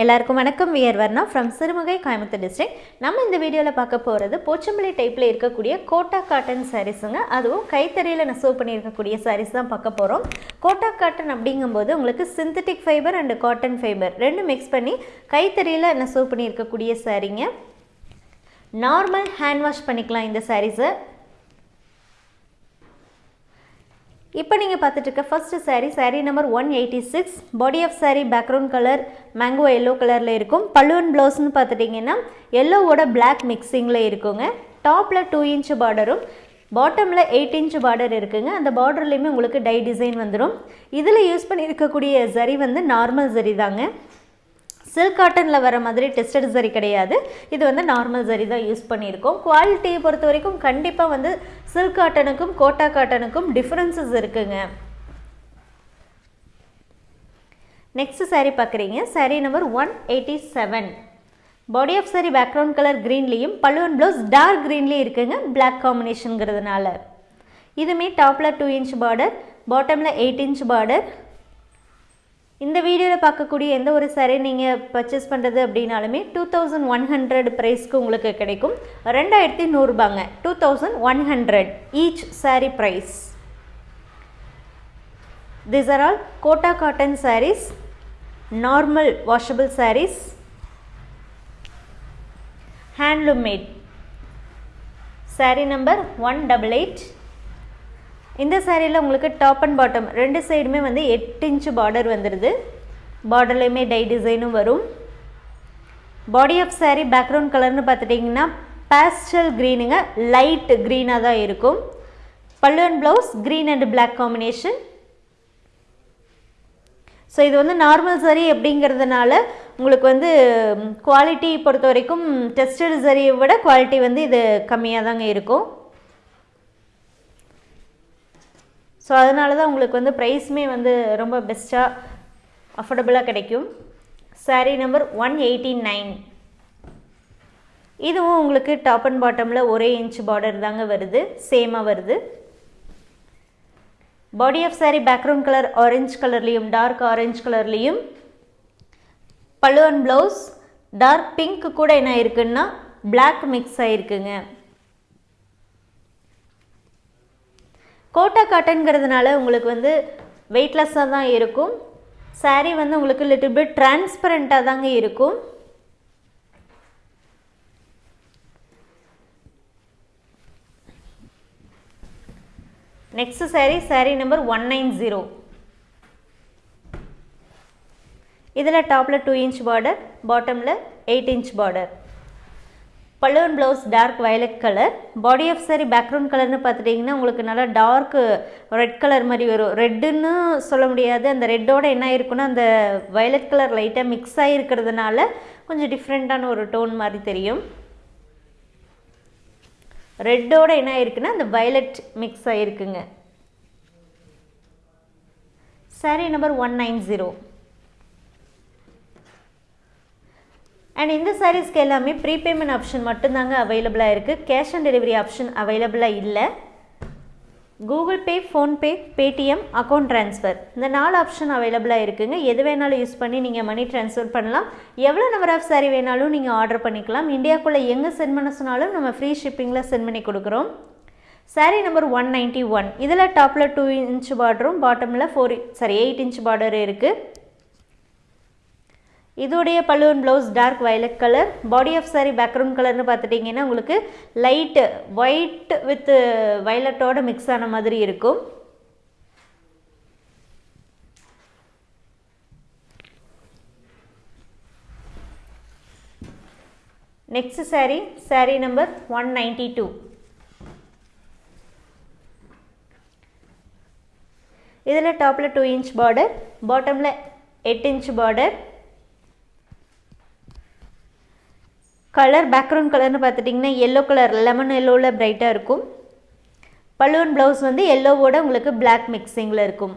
எல்லாருக்கும் வணக்கம். We are Varna from Sirumugai Coimbatore district நம்ம இந்த வீடியோவில் பார்க்க போகிறது போச்சம்பள்ளி டைப்பில் இருக்கக்கூடிய கோட்டா காட்டன் சாரீஸுங்க அதுவும் கைத்தறியில் நெசவு பண்ணியிருக்கக்கூடிய சாரீஸ் தான் பார்க்க போகிறோம் கோட்டா காட்டன் அப்படிங்கும்போது உங்களுக்கு synthetic fiber and cotton fiber ரெண்டும் மிக்ஸ் பண்ணி கைத்தறியில் நெசவு பண்ணியிருக்கக்கூடிய சாரீங்க நார்மல் ஹேண்ட் வாஷ் பண்ணிக்கலாம் இந்த சாரீஸை இப்போ நீங்கள் பார்த்துட்டு இருக்க first sari number one eighty six body of sari background colour mango yellow கலரில் இருக்கும். பல்லுவன் ப்ளவுஸ்னு பார்த்துட்டிங்கன்னா எல்லோவோட பிளாக் மிக்சிங்கில் இருக்குங்க. டாப்பில் டூ இன்ச் பார்டரும் பாட்டமில் எயிட் இன்ச் பார்டர் இருக்குங்க. அந்த பார்டர்லேயுமே உங்களுக்கு டை டிசைன் வந்துடும் இதில் யூஸ் பண்ணியிருக்கக்கூடிய சரி வந்து நார்மல் சரி தாங்க. சில்க் காட்டனில் வர மாதிரி டெஸ்டட் சரி கிடையாது. இது வந்து நார்மல் சரி தான் யூஸ் பண்ணியிருக்கோம். குவாலிட்டியை பொறுத்த வரைக்கும் கண்டிப்பாக வந்து சில்க் காட்டனுக்கும் கோட்டா காட்டனுக்கும் டிஃப்ரென்சஸ் இருக்குங்க. நெக்ஸ்ட் சாரீ பார்க்குறீங்க. Sari number one eighty seven body of sari background colour க்ரீன்லேயும் பல்லுவன் ப்ளவுஸ் டார்க் க்ரீன்லேயும் இருக்குங்க. பிளாக் காம்பினேஷனுங்கிறதுனால இதுமே டாப்பில் டூ இன்ச் பார்டர் பாட்டமில் எயிட் இன்ச் பார்டர் இந்த வீடியோவில் பார்க்கக்கூடிய எந்த ஒரு saree நீங்கள் பர்ச்சேஸ் பண்ணுறது அப்படின்னாலுமே டூ தௌசண்ட் ஒன் ஹண்ட்ரட் ப்ரைஸ்க்கு உங்களுக்கு கிடைக்கும். ரெண்டாயிரத்தி நூறுபாங்க. Two thousand one hundred each saree price this are all Kota cotton saris normal washable saris handloom made saree number one double eight இந்த சேரீயில் உங்களுக்கு டாப் அண்ட் பாட்டம் ரெண்டு சைடுமே வந்து எட்டு இன்ச்சு பார்டர் வந்துடுது பார்டர்லேயுமே டை டிசைனும் வரும். பாடி ஆஃப் சாரீ பேக்ரவுண்ட் கலர்னு பார்த்துட்டிங்கன்னா பேஸ்டல் க்ரீனுங்க லைட் க்ரீனாக தான் இருக்கும். பல்லு and blouse green and black combination so இது வந்து நார்மல் சரி அப்படிங்கிறதுனால உங்களுக்கு வந்து குவாலிட்டி பொறுத்த வரைக்கும் டெஸ்டட் சரியை விட குவாலிட்டி வந்து இது கம்மியாக தாங்க இருக்கும். ஸோ அதனால தான் உங்களுக்கு வந்து ப்ரைஸுமே வந்து ரொம்ப பெஸ்ட்டாக அஃபோர்டபுளாக கிடைக்கும். Sari number one eighty nine இதுவும் உங்களுக்கு டாப் அண்ட் பாட்டமில் ஒரே இன்ச் பார்டர் தாங்க வருது சேமாக வருது. Body of sari background colour orange கலர்லேயும் டார்க் ஆரஞ்ச் கலர்லேயும் பல்லுவன் ப்ளவுஸ் டார்க் பிங்க் கூட என்ன இருக்குன்னா பிளாக் மிக்ஸ் ஆகிருக்குங்க கோட்டா காட்டன்கிறதுனால உங்களுக்கு வந்து வெயிட்லெஸ்ஸாக தான் இருக்கும். சாரீ வந்து உங்களுக்கு லிட்டில் பிட் டிரான்ஸ்பரண்ட்டாக தாங்க இருக்கும். Next sari sari number one nine zero இதில் டாப்பில் டூ இன்ச் பார்டர் பாட்டமில் எயிட் இன்ச் பார்டர் பல்லுவன் blouse dark violet colour. Body of sari background கலர்னு பார்த்துட்டிங்கன்னா உங்களுக்கு நல்லா டார்க் ரெட் கலர் மாதிரி வரும். ரெட்டுன்னு சொல்ல முடியாது. அந்த ரெட்டோட என்ன இருக்குன்னா அந்த வயலட் கலர் லைட்டாக மிக்ஸ் ஆகிருக்கிறதுனால கொஞ்சம் டிஃப்ரெண்ட்டான ஒரு டோன் மாதிரி தெரியும். ரெட்டோட என்ன ஆயிருக்குன்னா அந்த violet mix ஆகிருக்குங்க sari number one nine zero and இந்த சாரீஸ்க்கு எல்லாமே ப்ரீபேமெண்ட் ஆப்ஷன் மட்டும்தாங்க அவைலபிளாக இருக்குது கேஷ் ஆன் டெலிவரி ஆப்ஷன் அவைலபிளாக இல்லை. Google Pay PhonePe Paytm account transfer இந்த நாலு ஆப்ஷன் அவைலபிளாக இருக்குதுங்க எது வேணாலும் யூஸ் பண்ணி நீங்கள் மணி ட்ரான்ஸ்ஃபர் பண்ணலாம். எவ்வளோ நம்பர் ஆஃப் சாரீ வேணாலும் நீங்கள் ஆர்டர் பண்ணிக்கலாம். இந்தியாக்குள்ளே எங்கே சென்ட் பண்ண சொன்னாலும் நம்ம ஃப்ரீ ஷிப்பிங்கில் சென்ட் பண்ணி கொடுக்குறோம். Sari number one ninety one இதில் டாப்பில் டூ இன்ச் பார்டரும் பாட்டமில் four sari eight inch border இருக்குது இதோடைய பல்லுவன் blouse dark violet colour body of sari background கலர்னு பார்த்துட்டிங்கன்னா உங்களுக்கு லைட்டு ஒயிட் வித் வயலட்டோட மிக்ஸ் ஆன மாதிரி இருக்கும். Next saree saree number one ninety two இதில் டாப்பில் டூ இன்ச் பார்டர் பாட்டமில் எட்டு இன்ச் பார்டர் கலர் பேக்ரவுண்ட் கலர்னு பார்த்துட்டிங்கன்னா எல்லோ கலர் லெமன் எல்லோவில் ப்ரைட்டாக இருக்கும். பல்லுவன் ப்ளவுஸ் வந்து எல்லோவோட உங்களுக்கு பிளாக் மிக்சிங்கில் இருக்கும்.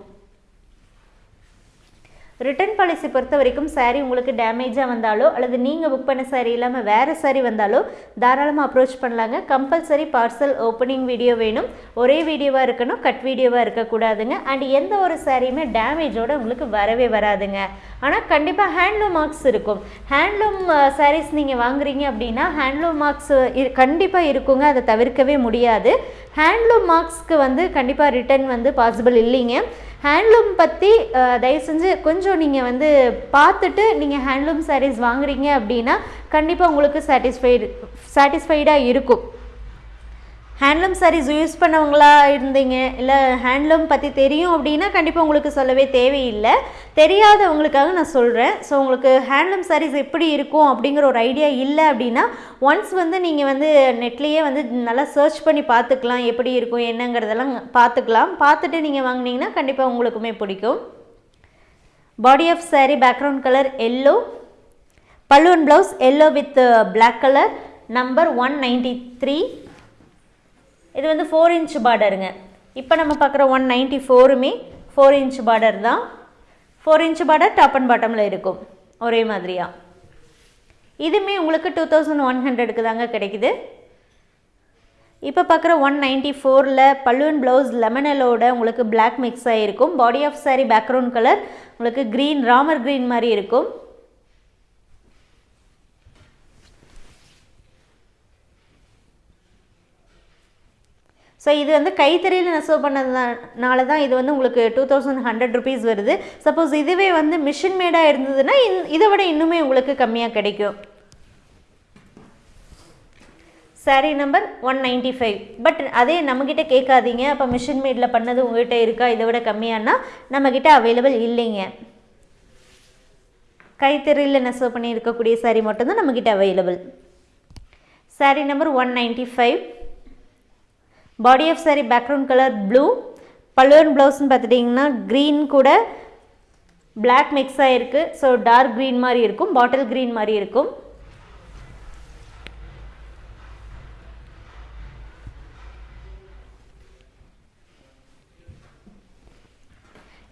ரிட்டர்ன் பாலிசி பொறுத்த வரைக்கும் சாரீ உங்களுக்கு டேமேஜாக வந்தாலோ அல்லது நீங்கள் புக் பண்ண சாரீ இல்லாமல் வேறு சாரீ வந்தாலோ தாராளமாக அப்ரோச் பண்ணலாங்க. கம்பல்சரி பார்சல் ஓப்பனிங் வீடியோ வேணும். ஒரே வீடியோவாக இருக்கணும் கட் வீடியோவாக இருக்கக்கூடாதுங்க. அண்ட் எந்த ஒரு சாரியுமே டேமேஜோடு உங்களுக்கு வரவே வராதுங்க. ஆனால் கண்டிப்பாக ஹேண்ட்லூம் மார்க்ஸ் இருக்கும். ஹேண்ட்லூம் சாரீஸ் நீங்கள் வாங்குறீங்க அப்படின்னா ஹேண்ட்லூம் மார்க்ஸ் கண்டிப்பாக இருக்குங்க. அதை தவிர்க்கவே முடியாது. ஹேண்ட்லூம் மார்க்ஸ்க்கு வந்து கண்டிப்பாக ரிட்டர்ன் வந்து பாசிபிள் இல்லைங்க. ஹேண்ட்லூம் பற்றி தயவு செஞ்சு கொஞ்சம் நீங்கள் வந்து பார்த்துட்டு நீங்கள் ஹேண்ட்லூம் சாரீஸ் வாங்குறீங்க அப்படின்னா கண்டிப்பாக உங்களுக்கு சாட்டிஸ்ஃபைடு சாட்டிஸ்ஃபைடாக இருக்கும். ஹேண்ட்லூம் சாரீஸ் யூஸ் பண்ணவங்களா இருந்தீங்க? இல்லை ஹேண்ட்லூம் பற்றி தெரியும் அப்படின்னா கண்டிப்பாக உங்களுக்கு சொல்லவே தேவையில்லை. தெரியாதவங்களுக்காக நான் சொல்கிறேன் ஸோ உங்களுக்கு ஹேண்ட்லூம் சாரீஸ் எப்படி இருக்கும் அப்படிங்கிற ஒரு ஐடியா இல்லை அப்படின்னா ஒன்ஸ் வந்து நீங்கள் வந்து நெட்லேயே வந்து நல்லா சர்ச் பண்ணி பார்த்துக்கலாம். எப்படி இருக்கும் என்னங்கிறதெல்லாம் பார்த்துக்கலாம். பார்த்துட்டு நீங்கள் வாங்குனீங்கன்னா கண்டிப்பாக உங்களுக்குமே பிடிக்கும். Body of sari background colour yellow பல்லுவன் blouse yellow with black colour number one ninety three இது வந்து ஃபோர் இன்ச் பார்டருங்க இப்போ நம்ம பார்க்குற ஒன் நைன்ட்டி ஃபோருமே ஃபோர் இன்ச் பார்டர் தான் four inch border top and பாட்டமில் இருக்கும். ஒரே மாதிரியா. இதுவுமே உங்களுக்கு டூ தௌசண்ட் ஒன் ஹண்ட்ரடுக்கு தாங்க கிடைக்குது. இப்போ பார்க்குற ஒன் நைன்ட்டி ஃபோரில் பல்லுவன் ப்ளவுஸ் லெமனலோட உங்களுக்கு பிளாக் மிக்ஸ் ஆகிருக்கும் body of sari background colour உங்களுக்கு க்ரீன் ராமர் க்ரீன் மாதிரி இருக்கும். ஸோ இது வந்து கைத்தறியில் நெசவு பண்ணதுனால தான் இது வந்து உங்களுக்கு டூ தௌசண்ட் ஹண்ட்ரட் ருபீஸ் வருது. சப்போஸ் இதுவே வந்து மிஷின் மேடாக இருந்ததுன்னா இந் இதை விட இன்னுமே உங்களுக்கு கம்மியாக கிடைக்கும். Sari number one ninety five but அதே நம்மக்கிட்ட கேட்காதீங்க. அப்போ மிஷின் மேடில் பண்ணது உங்கள்கிட்ட இருக்கா? இதை விட கம்மியானா நம்மக்கிட்ட அவைலபிள் இல்லைங்க. கைத்தறியில் நெசவு பண்ணி இருக்கக்கூடிய சாரீ மட்டும்தான் நம்மக்கிட்ட available sari number one ninety five body of saree background colour blue பல்லுவன் ப்ளவுஸ்னு பார்த்துட்டிங்கன்னா க்ரீன் கூட பிளாக் மிக்ஸ் ஆகிருக்கு ஸோ டார்க் க்ரீன் மாதிரி இருக்கும் பாட்டில் க்ரீன் மாதிரி இருக்கும்.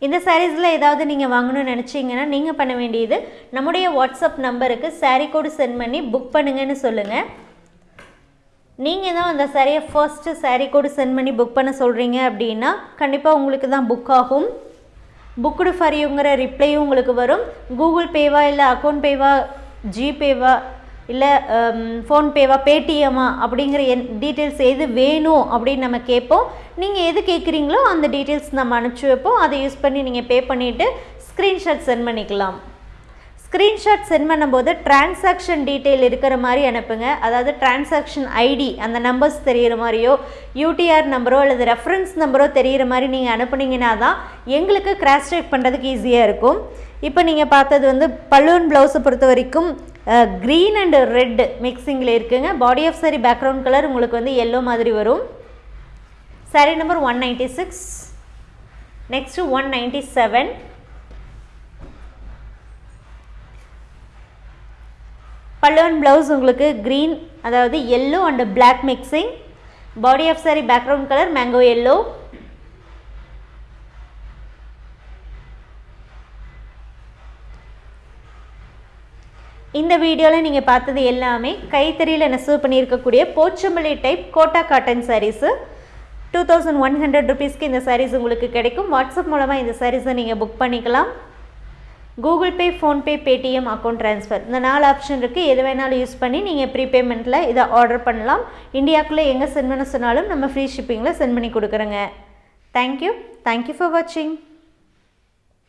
இந்த சாரீஸில் ஏதாவது நீங்கள் வாங்கணும்னு நினச்சிங்கன்னா நீங்கள் பண்ண வேண்டியது நம்முடைய வாட்ஸ்அப் நம்பருக்கு சாரீ கோடு சென்ட் பண்ணி புக் பண்ணுங்கன்னு சொல்லுங்கள் நீங்கள் தான் அந்த சாரியை ஃபர்ஸ்ட்டு சாரீ கூட சென்ட் பண்ணி புக் பண்ண சொல்கிறீங்க அப்படின்னா கண்டிப்பாக உங்களுக்கு தான் புக் ஆகும். புக்குடு ஃபார் யூங்கிற ரிப்ளையும் உங்களுக்கு வரும். கூகுள் பேவா இல்லை அக்கௌண்ட் பேவா ஜிபேவா இல்லை ஃபோன்பேவா பேடிஎம்மா அப்படிங்கிற என் டீட்டெயில்ஸ் எது வேணும் அப்படின்னு நம்ம கேட்போம். நீங்கள் எது கேட்குறீங்களோ அந்த டீட்டெயில்ஸ் நம்ம அனுப்பிச்சி வைப்போம். அதை யூஸ் பண்ணி நீங்கள் பே பண்ணிவிட்டு ஸ்க்ரீன்ஷாட் சென்ட் பண்ணிக்கலாம். ஸ்க்ரீன்ஷாட் சென்ட் பண்ணும்போது டிரான்சாக்ஷன் டீட்டெயில் இருக்கிற மாதிரி அனுப்புங்க. அதாவது டிரான்சாக்ஷன் ஐடி அந்த நம்பர்ஸ் தெரிகிற மாதிரியோ யூடிஆர் நம்பரோ அல்லது ரெஃபரன்ஸ் நம்பரோ தெரிகிற மாதிரி நீங்கள் அனுப்புனீங்கன்னா தான் எங்களுக்கு கிராஸ் செக் பண்ணுறதுக்கு ஈஸியாக இருக்கும். இப்போ நீங்கள் பார்த்தது வந்து பலூன் ப்ளவுஸை பொறுத்த வரைக்கும் க்ரீன் அண்ட் ரெட் மிக்சிங்கில் இருக்குங்க. Body of saree background colour உங்களுக்கு வந்து எல்லோ மாதிரி வரும். Sari number one ninety six next one ninety seven பல்லுவன் ப்ளவுஸ் உங்களுக்கு க்ரீன் அதாவது yellow and black mixing body of sari background colour mango yellow இந்த வீடியோவில் நீங்கள் பார்த்தது எல்லாமே கைத்தறியில் நெசவு பண்ணியிருக்கக்கூடிய Pochampally type Kota cotton sarees two thousand one hundred ருபீஸ்க்கு இந்த சாரீஸ் உங்களுக்கு கிடைக்கும். வாட்ஸ்அப் மூலமாக இந்த சாரீஸை நீங்கள் புக் பண்ணிக்கலாம். Google Pay PhonePe Paytm account transfer இந்த நாலு ஆப்ஷன் இருக்குது எது வேணாலும் யூஸ் பண்ணி நீங்கள் ப்ரீபேமெண்ட்டில் இதை ஆர்டர் பண்ணலாம். இந்தியாவுக்குள்ளே எங்கே சென்ட் பண்ண சொன்னாலும் நம்ம ஃப்ரீ ஷிப்பிங்கில் சென்ட் பண்ணி கொடுக்குறோங்க. தேங்க்யூ தேங்க்யூ ஃபார் வாட்சிங்